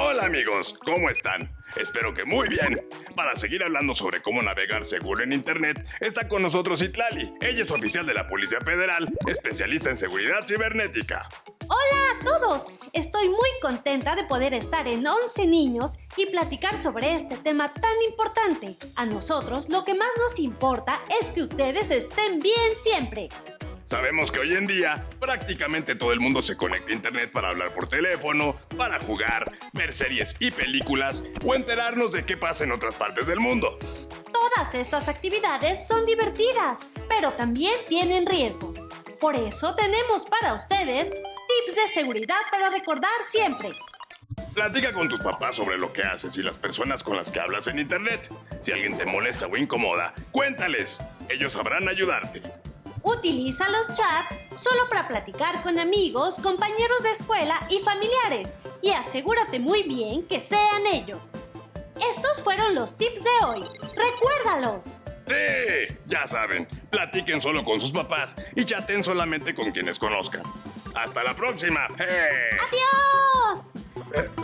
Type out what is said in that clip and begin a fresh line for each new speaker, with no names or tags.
Hola amigos, ¿cómo están? Espero que muy bien. Para seguir hablando sobre cómo navegar seguro en Internet, está con nosotros Itlali. Ella es oficial de la Policía Federal, especialista en seguridad cibernética.
Hola a todos, estoy muy contenta de poder estar en 11 niños y platicar sobre este tema tan importante. A nosotros lo que más nos importa es que ustedes estén bien siempre.
Sabemos que hoy en día prácticamente todo el mundo se conecta a internet para hablar por teléfono, para jugar, ver series y películas o enterarnos de qué pasa en otras partes del mundo.
Todas estas actividades son divertidas, pero también tienen riesgos. Por eso tenemos para ustedes tips de seguridad para recordar siempre.
Platica con tus papás sobre lo que haces y las personas con las que hablas en internet. Si alguien te molesta o incomoda, cuéntales. Ellos sabrán ayudarte.
Utiliza los chats solo para platicar con amigos, compañeros de escuela y familiares y asegúrate muy bien que sean ellos. Estos fueron los tips de hoy. ¡Recuérdalos!
¡Sí! Ya saben, platiquen solo con sus papás y chaten solamente con quienes conozcan. ¡Hasta la próxima! ¡Hey!
¡Adiós!
Ja.